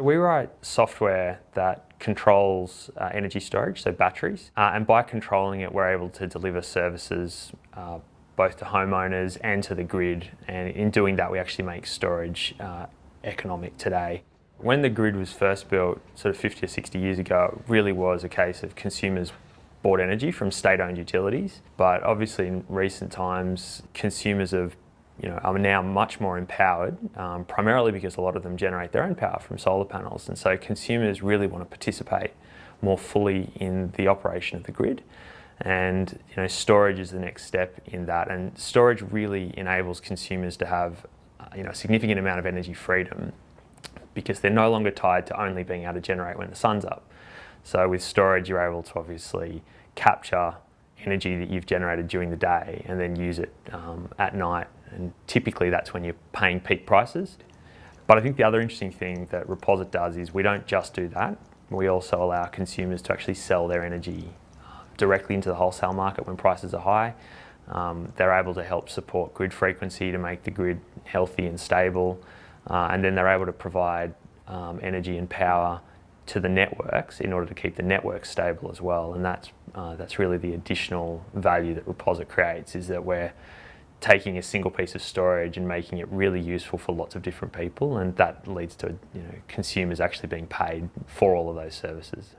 We write software that controls uh, energy storage, so batteries, uh, and by controlling it we're able to deliver services uh, both to homeowners and to the grid and in doing that we actually make storage uh, economic today. When the grid was first built, sort of 50 or 60 years ago, it really was a case of consumers bought energy from state-owned utilities, but obviously in recent times consumers have you know, are now much more empowered, um, primarily because a lot of them generate their own power from solar panels. And so consumers really want to participate more fully in the operation of the grid. And you know, storage is the next step in that. And storage really enables consumers to have uh, you know, a significant amount of energy freedom because they're no longer tied to only being able to generate when the sun's up. So with storage, you're able to obviously capture energy that you've generated during the day and then use it um, at night. And typically that's when you're paying peak prices. But I think the other interesting thing that Reposit does is we don't just do that. We also allow consumers to actually sell their energy um, directly into the wholesale market when prices are high. Um, they're able to help support grid frequency to make the grid healthy and stable. Uh, and then they're able to provide um, energy and power to the networks in order to keep the network stable as well. And that's, uh, that's really the additional value that Reposit creates is that we're taking a single piece of storage and making it really useful for lots of different people and that leads to you know, consumers actually being paid for all of those services.